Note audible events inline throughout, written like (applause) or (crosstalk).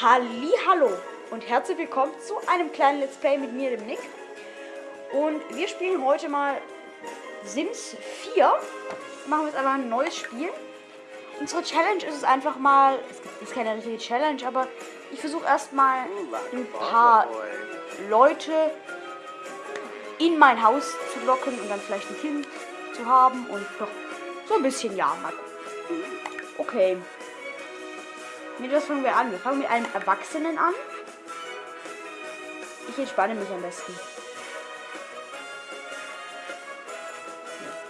Hallo und herzlich willkommen zu einem kleinen Let's Play mit mir, dem Nick. Und wir spielen heute mal Sims 4. Machen wir jetzt aber ein neues Spiel. Unsere Challenge ist es einfach mal, es ist keine richtige Challenge, aber ich versuche erstmal ein paar Leute in mein Haus zu locken und dann vielleicht ein Kind zu haben und doch so ein bisschen ja mal. Okay. Mit was fangen wir an? Wir fangen mit einem Erwachsenen an. Ich entspanne mich am besten.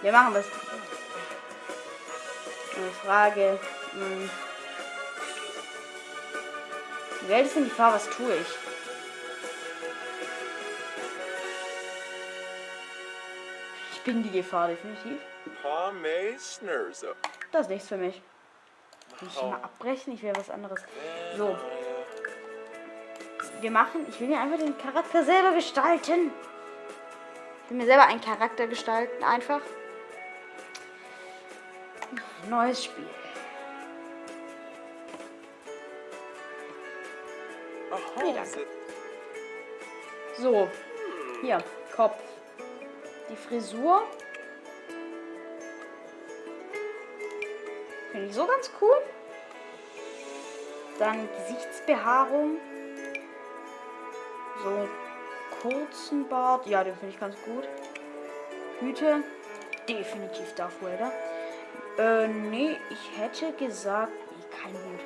Wir machen was. Eine Frage. Hm. Die Welt ist in Gefahr, was tue ich? Ich bin die Gefahr, definitiv. Das ist nichts für mich. Will ich mal abbrechen? Ich will was anderes. So. Wir machen, ich will mir einfach den Charakter selber gestalten. Ich will mir selber einen Charakter gestalten, einfach. Neues Spiel. Nee, danke. So. Hier, Kopf. Die Frisur. Finde ich so ganz cool. Dann Gesichtsbehaarung. So kurzen Bart. Ja, den finde ich ganz gut. Hüte. Definitiv Darth Vader. Äh, nee, ich hätte gesagt, nee, kein Hut.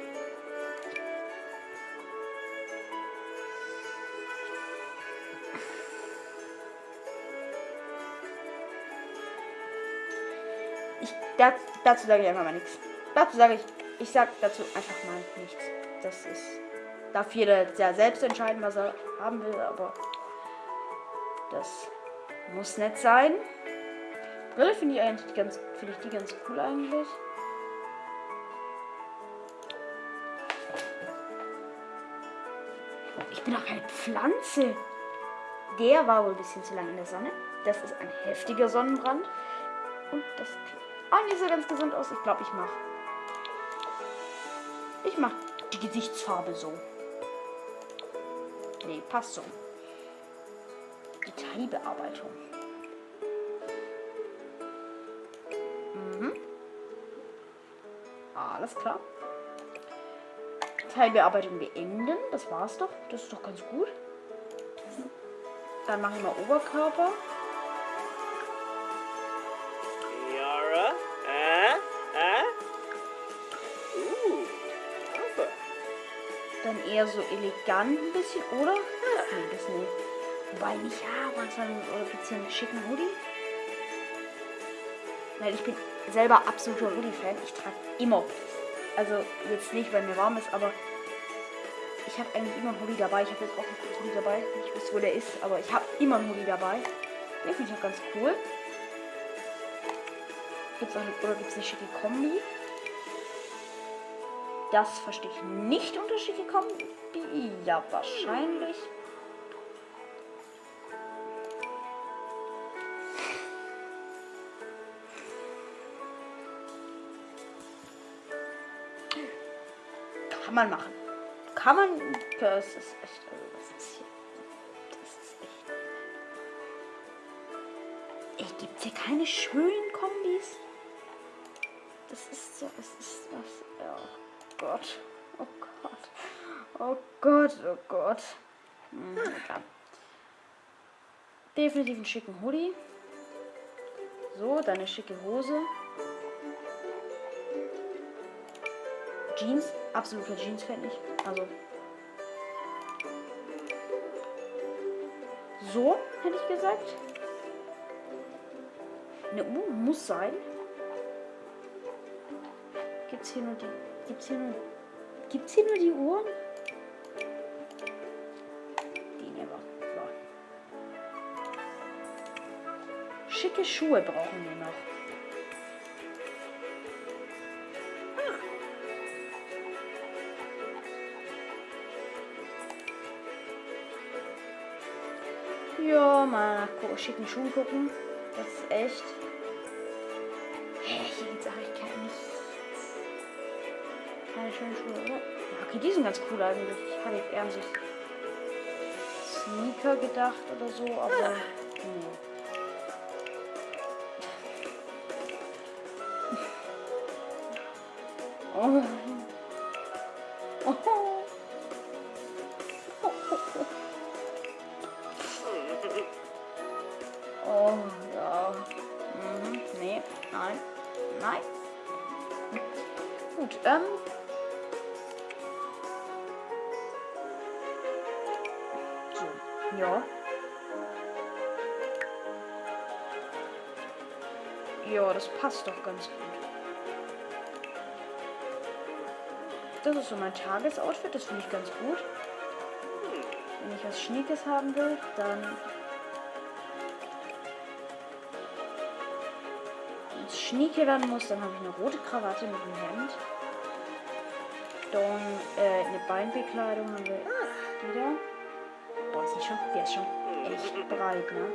Ich, das, dazu sage ich einfach mal nichts. Dazu sage ich, ich sage dazu einfach mal nichts. Das ist, darf jeder sehr selbst entscheiden, was er haben will, aber das muss nicht sein. Brille finde ich eigentlich ganz, finde ich die ganz cool eigentlich. Ich bin auch keine Pflanze. Der war wohl ein bisschen zu lange in der Sonne. Das ist ein heftiger Sonnenbrand. Und das sieht nicht so ganz gesund aus. Ich glaube, ich mache. Ich mache die Gesichtsfarbe so. Nee, passt so. Detailbearbeitung. Mhm. Alles klar. Teilbearbeitung beenden. Das war's doch. Das ist doch ganz gut. Dann mache ich mal Oberkörper. Eher so elegant ein bisschen, oder? Nee, das nicht. Wobei nicht, ja, manchmal oder gibt's hier einen schicken Hoodie? Weil ich bin selber absoluter Hoodie-Fan. Ich trage immer. Also jetzt nicht, weil mir warm ist, aber ich habe eigentlich immer einen Hoodie dabei. Ich habe jetzt auch einen Hoodie dabei. Ich weiß, wo der ist, aber ich habe immer einen Hoodie dabei. Den finde ich auch ganz cool. Gibt's auch eine, oder gibt es eine schicke Kombi? Das verstehe ich nicht unter schicke Kombi. Ja, wahrscheinlich. Kann man machen. Kann man. Das ist echt. Also das ist hier. Das ist echt. Ey, gibt's hier keine schönen Kombis? Das ist so. Es ist das. Oh Gott. Oh Gott. Oh Gott. Oh Gott. Hm. Definitiv einen schicken Hoodie. So, dann eine schicke Hose. Jeans, absoluter Jeans-Fan ich. Also. So, hätte ich gesagt. Eine Uhr muss sein. Gibt's hier nur die. Gibt's hier nur. Gibt's hier nur die Uhren? Die nehmen wir. Schicke Schuhe brauchen wir noch. Ja, mal nach schicken Schuhen gucken. Das ist echt. Schönen Schuhe, oder? Okay, die sind ganz cool eigentlich. Ich hatte eher an so Sneaker gedacht oder so, aber passt doch ganz gut. Das ist so mein Tagesoutfit, das finde ich ganz gut. Wenn ich was Schniekes haben will, dann schnieke werden muss, dann habe ich eine rote Krawatte mit einem Hemd. Dann äh, eine Beinbekleidung haben wir wieder. Boah, ist nicht schon, der ist schon echt breit, ne?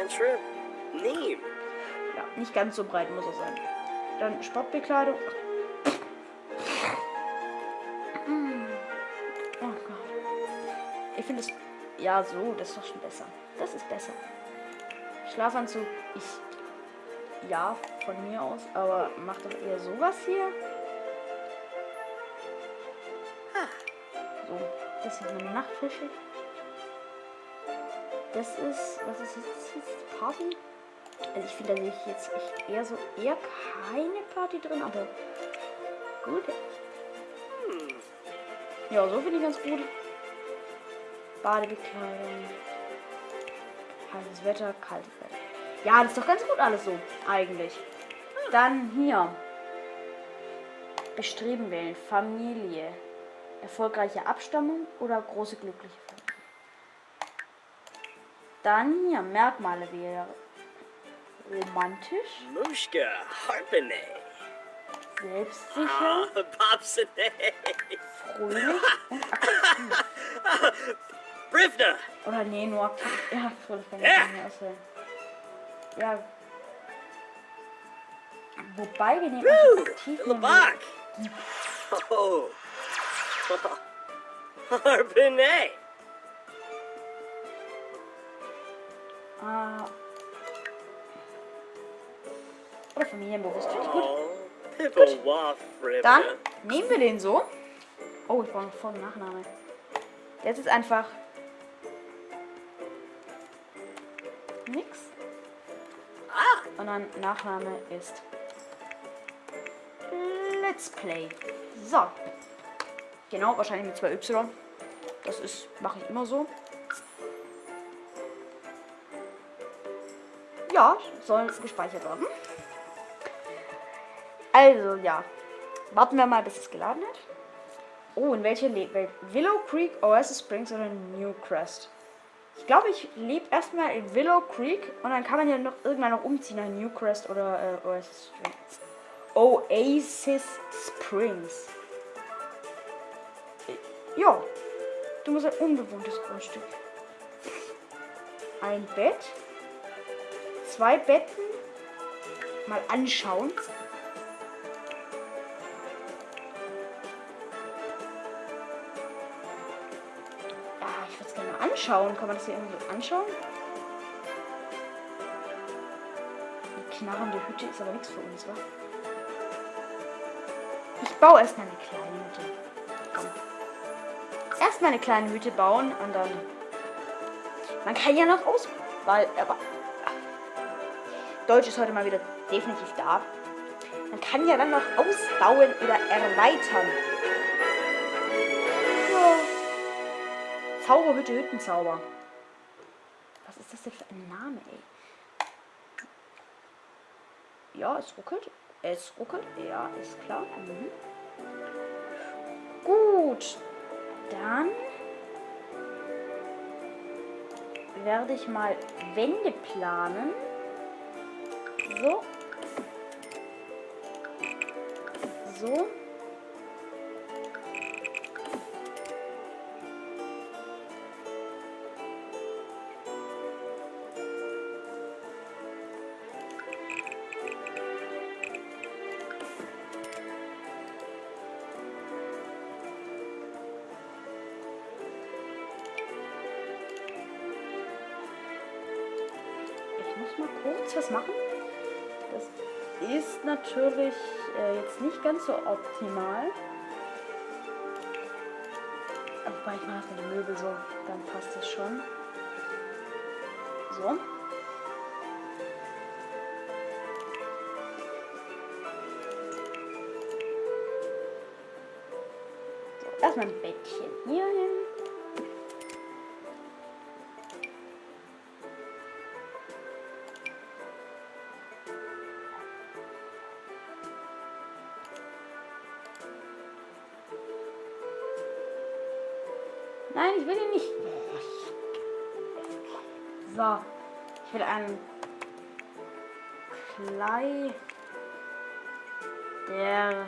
Antra, Neem. Ja, nicht ganz so breit muss er sein. Dann Sportbekleidung. Oh Gott. Ich finde es. Ja, so, das ist doch schon besser. Das ist besser. Schlafanzug, ich. Ja, von mir aus, aber macht doch eher sowas hier. So, das ist meine Nachtfische. Das ist. Was ist jetzt? jetzt Party? Also ich finde, da sehe ich jetzt echt eher so eher keine Party drin, aber gut. Ja, so finde ich ganz gut. Badebekleidung. Heißes Wetter, kaltes Wetter. Ja, das ist doch ganz gut alles so, eigentlich. Dann hier. Bestreben wählen. Familie. Erfolgreiche Abstammung oder große glückliche Familie. Dann hier Merkmale wählen. Romantisch, Mushka, Harpene. selbstsicher, Ah, Popsine. fröhlich. (laughs) Brivna. Oder nee, nur aktiv. Ja, fröhlich kann ich Ja. nicht mehr auswählen. Ja. Wobei wir nehmen Woo! aktiv Labak. Oh. (laughs) Harpene. Ah. Oder familienbewusst. Finde ich gut. Oh. Waff, Dann nehmen wir den so. Oh, ich brauche noch Vor- und Nachname. Jetzt ist einfach nix. Ah. Und dann Nachname ist Let's Play. So. Genau, wahrscheinlich mit zwei Y. Das ist, mache ich immer so. Ja, soll gespeichert werden. Also, ja. Warten wir mal, bis es geladen hat. Oh, in welche Le Welt? Willow Creek, Oasis Springs oder New Crest? Ich glaube, ich lebe erstmal in Willow Creek und dann kann man ja noch irgendwann noch umziehen nach New Crest oder äh, Oasis Springs. Oasis Springs. Äh, Ja, du musst ein unbewohntes Grundstück. Ein Bett. Zwei Betten. Mal anschauen. Anschauen. Kann man das hier irgendwie so anschauen? Die knarrende Hütte ist aber nichts für uns, wa? Ich baue erstmal eine kleine Hütte. Komm. Erstmal eine kleine Hütte bauen und dann. Man kann ja noch aus. Weil, aber. Deutsch ist heute mal wieder definitiv da. Man kann ja dann noch ausbauen oder erweitern. Zauberhütte, Hüttenzauber. Was ist das denn für ein Name, ey? Ja, es ruckelt. Es ruckelt. Ja, ist klar. Mhm. Gut. Dann werde ich mal Wände planen. So. So. So optimal. Aber ich mache die Möbel so, dann passt das schon. So. so erstmal ein Bettchen hier Nein, ich will ihn nicht. So. Ich will einen Klei. Der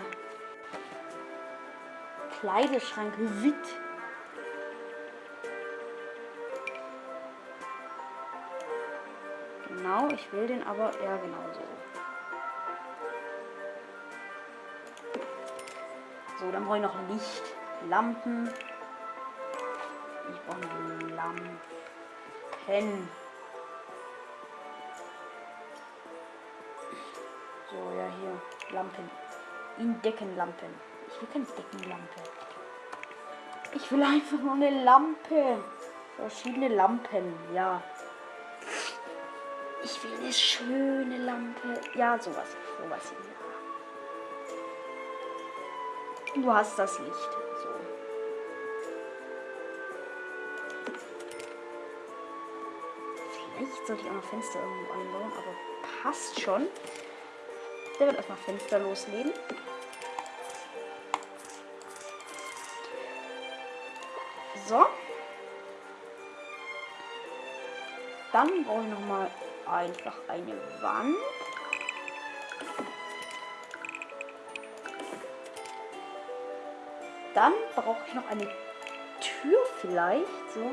Kleideschrank Wit. Genau, ich will den aber, ja genau so. So, dann brauche ich noch Licht, Lampen. Brauche Lampen. So, ja, hier. Lampen. In Deckenlampen. Ich will keine Deckenlampe. Ich will einfach nur eine Lampe. Verschiedene Lampen, ja. Ich will eine schöne Lampe. Ja, sowas. Sowas hier. Du hast das Licht. Vielleicht sollte ich auch noch Fenster irgendwo einbauen, aber passt schon. Der wird erstmal Fenster loslegen. So. Dann brauche ich noch mal einfach eine Wand. Dann brauche ich noch eine Tür vielleicht, so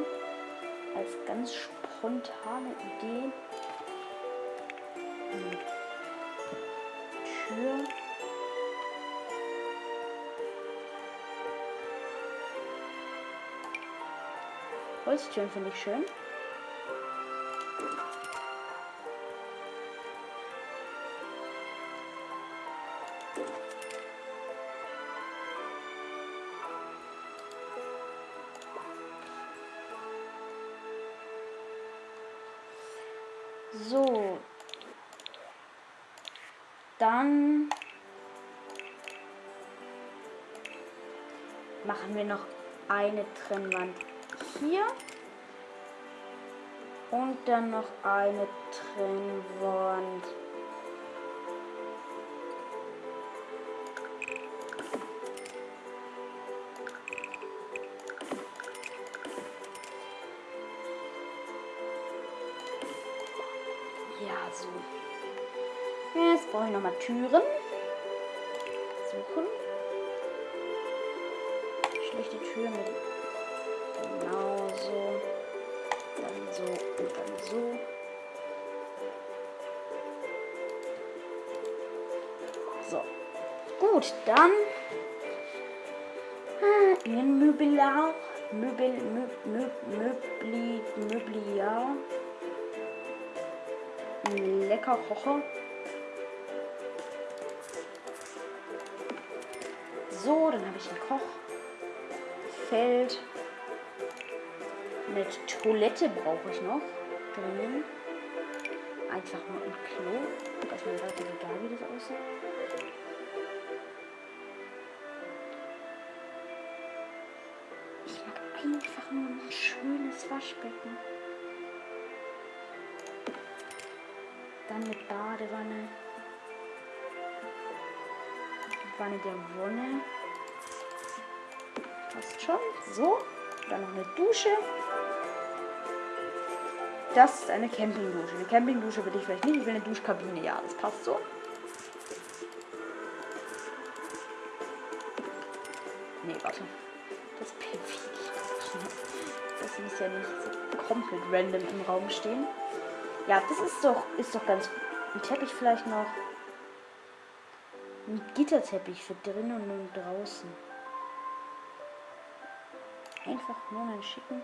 als ganz spontane Idee. Hm. Tür. Holztüren finde ich schön. Machen wir noch eine Trennwand hier. Und dann noch eine Trennwand. Ja, so. Jetzt brauche ich nochmal Türen. Suchen. Schlechte Tür mit genau so. Dann so und dann so. So. Gut, dann äh, in Möbelar. Möbel, Möb, Möb, Möbli, Möbliar. Lecker Kocher. So, dann habe ich ein Kochfeld. Eine Toilette brauche ich noch drinnen. Einfach nur ein Klo. Das ist mir relativ egal, wie das aussieht. Ich mag einfach nur ein schönes Waschbecken. Dann mit Badewanne. Wanne der Wonne. Passt schon. So. Dann noch eine Dusche. Das ist eine Campingdusche. Eine Campingdusche will ich vielleicht nicht. Ich will eine Duschkabine. Ja, das passt so. Nee, warte. Das perfide Das muss ja nicht so komplett random im Raum stehen. Ja, das ist doch, ist doch ganz gut. Ein Teppich vielleicht noch. Ein Gitterteppich für drinnen und draußen einfach nur einen schicken.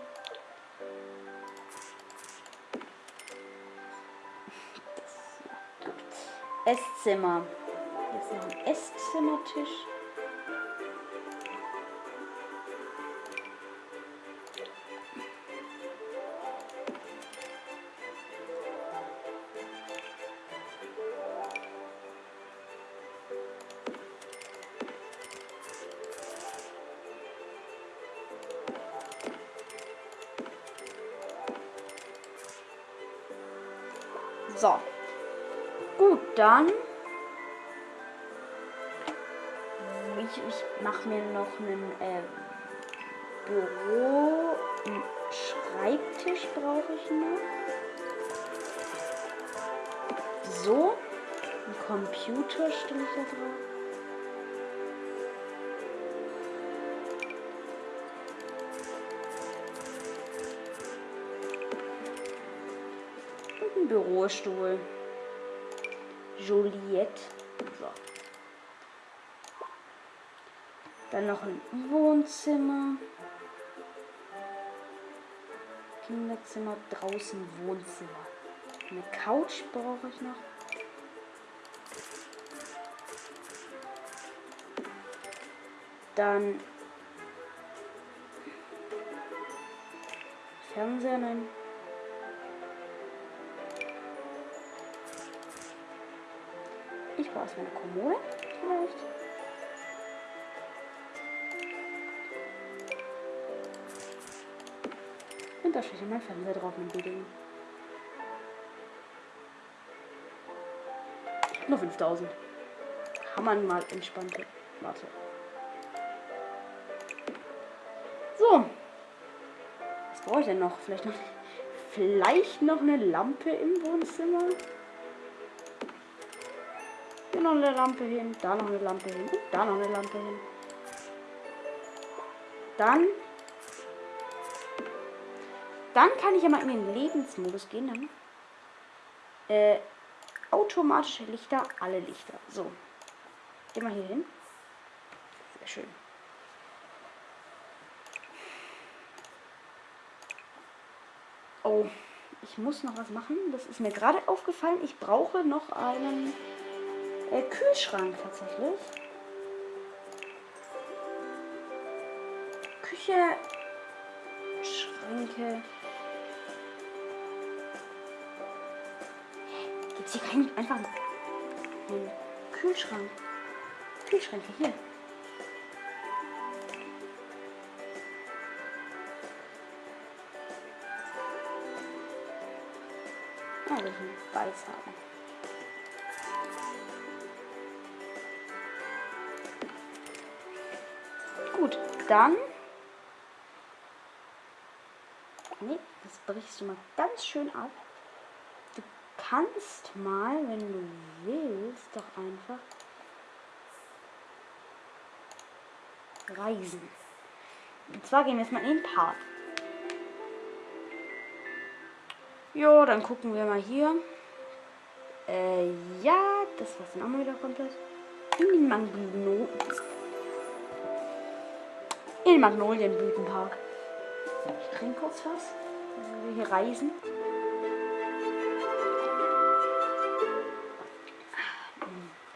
Esszimmer. Jetzt noch ein Esszimmertisch. So. Gut, dann. Ich, ich mache mir noch einen äh, Büro. Einen Schreibtisch brauche ich noch. So. Ein Computer stelle ich da drauf. Bürostuhl. Juliette. So. Dann noch ein Wohnzimmer. Kinderzimmer, draußen Wohnzimmer. Eine Couch brauche ich noch. Dann Fernseher, nein. Brauche erstmal eine Kommode, vielleicht. Und da steht mein Fernseher drauf mit Ding. Nur 5000. Kann man mal entspannt. Warte. So. Was brauche ich denn noch? Vielleicht noch, (laughs) vielleicht noch eine Lampe im Wohnzimmer. Noch eine Lampe hin, da noch eine Lampe hin und da noch eine Lampe hin. Dann. Dann kann ich ja mal in den Lebensmodus gehen. Dann. Äh, automatische Lichter, alle Lichter. So. Geh mal hier hin. Sehr schön. Oh, ich muss noch was machen. Das ist mir gerade aufgefallen. Ich brauche noch einen äh, Kühlschrank tatsächlich. Küche, Schränke. Gibt es hier keinen einfach einen Kühlschrank? Kühlschränke hier. Ah, wir sind weiß haben. Gut, dann. Nee, das brichst du mal ganz schön ab. Du kannst mal, wenn du willst, doch einfach reisen. Und zwar gehen wir jetzt mal in den Park. Jo, dann gucken wir mal hier. Äh, ja, das war's dann auch mal wieder komplett. In den Magno in Magnolienblütenpark. Ich trinke kurz was, wenn wir hier reisen.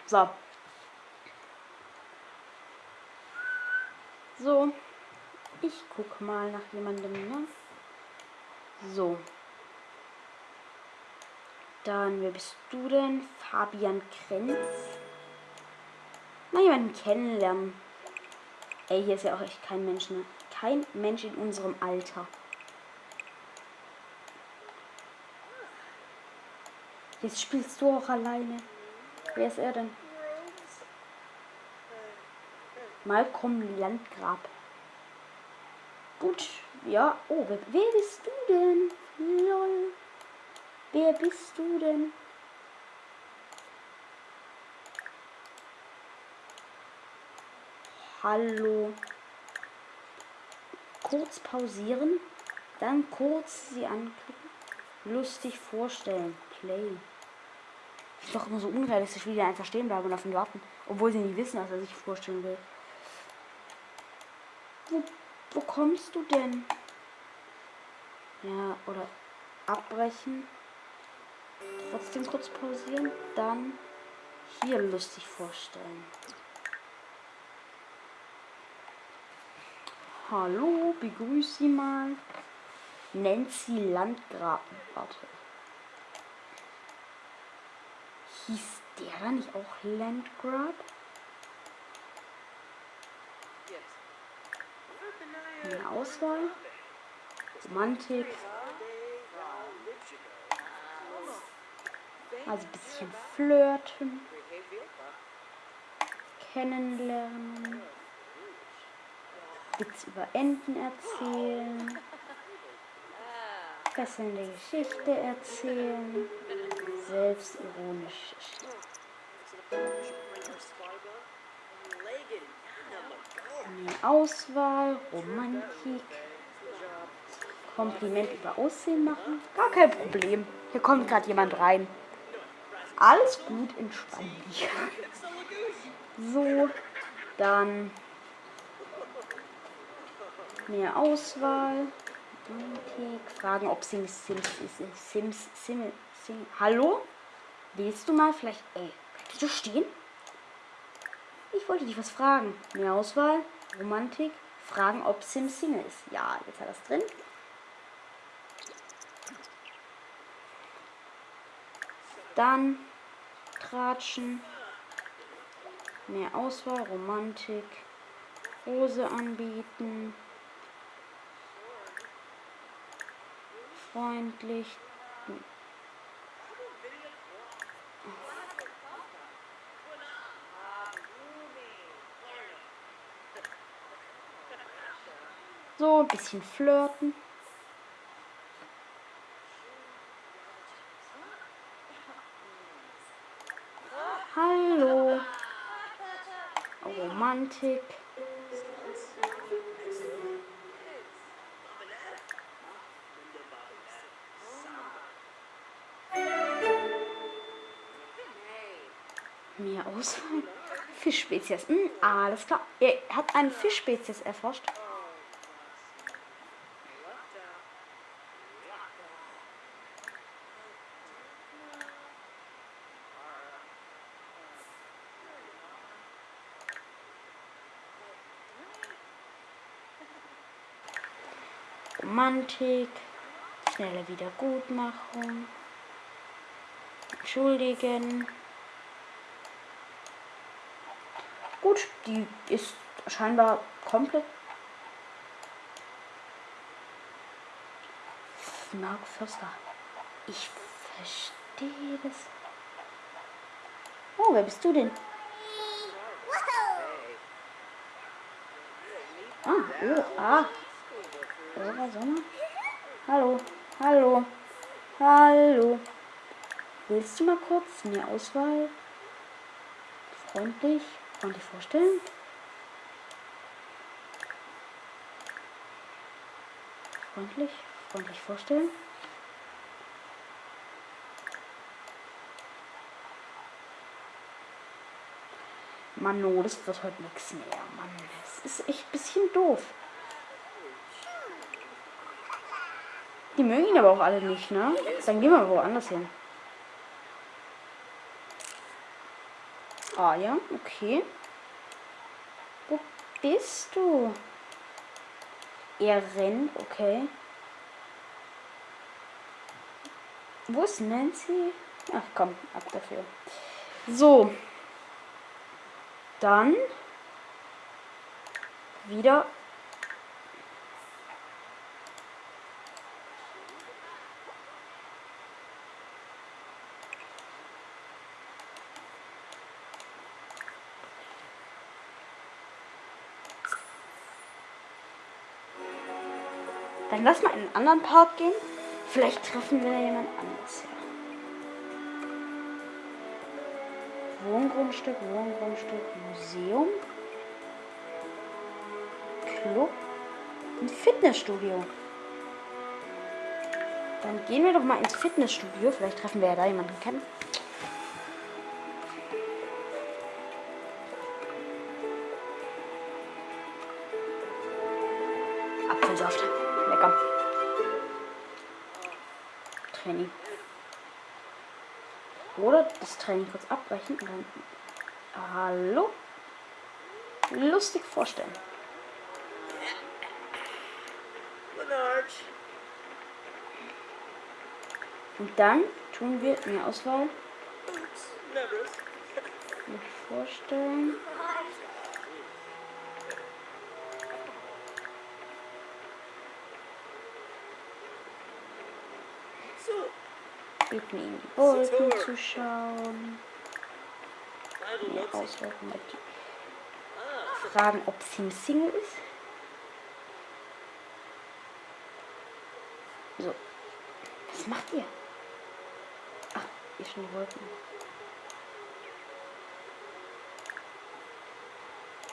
So. So. Ich guck mal nach jemandem, ne? So. Dann, wer bist du denn? Fabian Krenz. Mal jemanden kennenlernen. Ey, hier ist ja auch echt kein Mensch, ne? Kein Mensch in unserem Alter. Jetzt spielst du auch alleine. Wer ist er denn? Malcolm Landgrab. Gut, ja. Oh, wer, wer bist du denn? Lol. Wer bist du denn? Hallo. Kurz pausieren, dann kurz sie anklicken. Lustig vorstellen. Play. Ist doch immer so unrealistisch, wie die einfach stehen bleiben und auf ihn warten. Obwohl sie nicht wissen, was er sich vorstellen will. Wo, wo kommst du denn? Ja, oder abbrechen. Trotzdem kurz pausieren. Dann hier lustig vorstellen? Hallo, begrüß Sie mal. Nancy Landgraben. Warte. Hieß der da nicht auch Landgrab? Eine Auswahl. Romantik. Also ein bisschen flirten. Kennenlernen. Witz über Enten erzählen. Fesselnde Geschichte erzählen. Selbstironisch. Auswahl, Romantik. Kompliment über Aussehen machen. Gar kein Problem. Hier kommt gerade jemand rein. Alles gut, entspann dich. (laughs) So, dann mehr Auswahl. Romantik. Fragen, ob Sims Sims Sims Sims Sims Sims. Hallo? Willst du mal vielleicht. Ey, kannst du stehen? Ich wollte dich was fragen. Mehr Auswahl, Romantik, fragen, ob Sim Single ist. Ja, jetzt hat er es drin. Dann Tratschen. Mehr Auswahl, Romantik. Rose anbieten. Freundlich. So, ein bisschen flirten. Hallo. Romantik. Fischspezies. Hm, alles klar. Er hat eine Fischspezies erforscht. Romantik, schnelle Wiedergutmachung, entschuldigen. Gut, die ist scheinbar komplett. Mark Förster. Ich verstehe das. Oh, wer bist du denn? Ah, oh, ah. Oder Sommer? Hallo, hallo, hallo. Willst du mal kurz eine Auswahl? Freundlich, freundlich vorstellen? Freundlich, freundlich vorstellen? Mann, no, das wird heute nichts mehr. Mann, das ist echt ein bisschen doof. Die mögen ihn aber auch alle nicht, ne? Dann gehen wir woanders hin. Ah ja, okay. Wo bist du? Er rennt, okay. Wo ist Nancy? Ach komm, ab dafür. So. Dann wieder Dann lass mal in einen anderen Park gehen. Vielleicht treffen wir jemand anderes. Ja. Wohngrundstück, Wohngrundstück, Museum, Club, ein Fitnessstudio. Dann gehen wir doch mal ins Fitnessstudio. Vielleicht treffen wir ja da jemanden kennen. Apfelsaft. Lecker. Training. Oder das Training kurz abbrechen und dann. Hallo? Lustig vorstellen. Und dann tun wir mehr Auswahl vorstellen. Bitten ihm die Wolken zu schauen. Know. Auswahl mit Ah. fragen, ob sie ein Single ist. So. Was macht ihr? Ach, ihr schon die Wolken.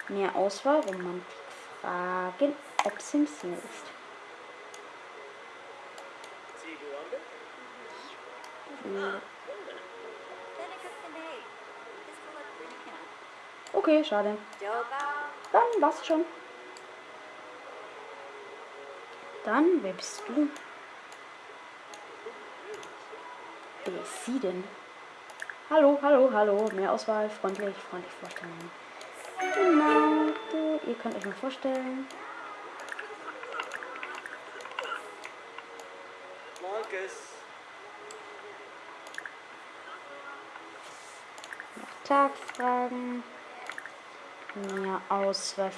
Mehr Auswahl, Romantik fragen, ob sie ein Single ist. Okay, schade. Dann war's schon. Dann, wer bist du? Wer ist sie denn? Hallo, hallo, hallo. Mehr Auswahl, freundlich, freundlich vorstellen. Genau, ihr könnt euch mal vorstellen. Nach Tag fragen. Mehr Auswahl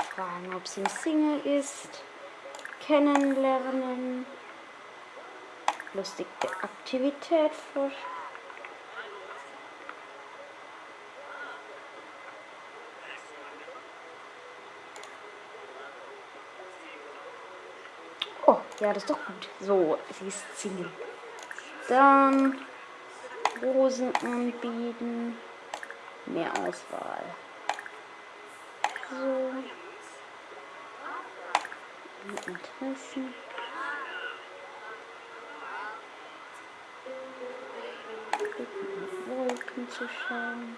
ob sie Single ist. Kennenlernen. Lustige Aktivität vor. Oh, ja, das ist doch gut. So, sie ist Single. Dann Rosen anbieten. Mehr Auswahl. So. Interessen. Wolken zu schauen.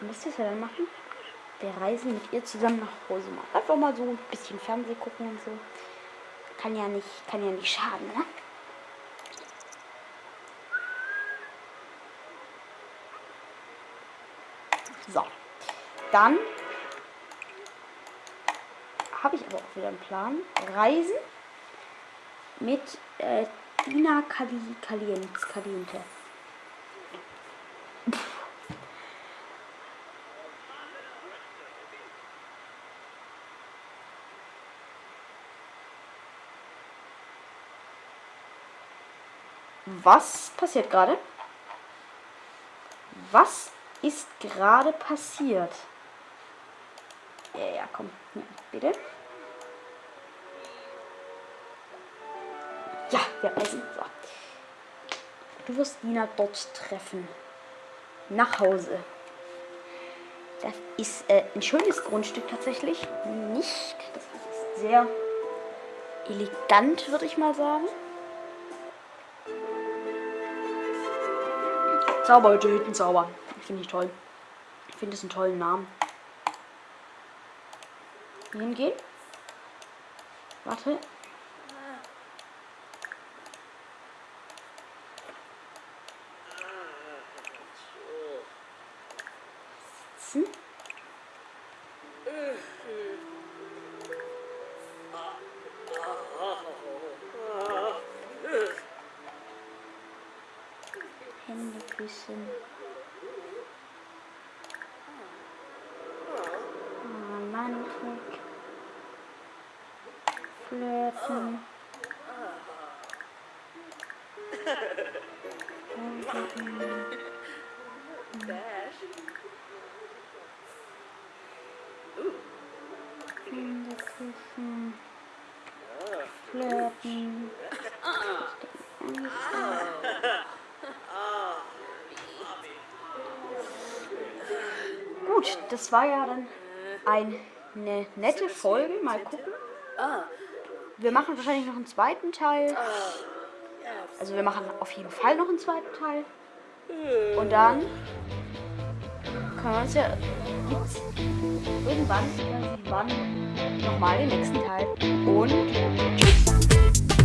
Was ist er dann machen? Wir reisen mit ihr zusammen nach Hause mal. Einfach mal so ein bisschen Fernseh gucken und so. Kann ja nicht, kann ja nicht schaden, ne? So. Dann habe ich aber auch wieder einen Plan. Reisen mit äh, Dina Cali Caliente. Was passiert gerade? Was ist gerade passiert? Ja, ja, komm. Ja, bitte. Ja, wir reisen. So. Du wirst Nina dort treffen. Nach Hause. Das ist äh, ein schönes Grundstück tatsächlich. Nicht. Das ist sehr elegant, würde ich mal sagen. Zauberhütte, Hüttenzauber. Finde ich toll. Ich finde es einen tollen Namen. Hingehen. Warte. Sitzen. Hände küssen. Romantik. Flirten. Hände küssen. Flirten. Gut, das war ja dann eine nette Folge. Mal gucken, wir machen wahrscheinlich noch einen zweiten Teil. Also wir machen auf jeden Fall noch einen zweiten Teil. Und dann können wir uns ja irgendwann, ich weiß nicht wann, nochmal den nächsten Teil. Und tschüss.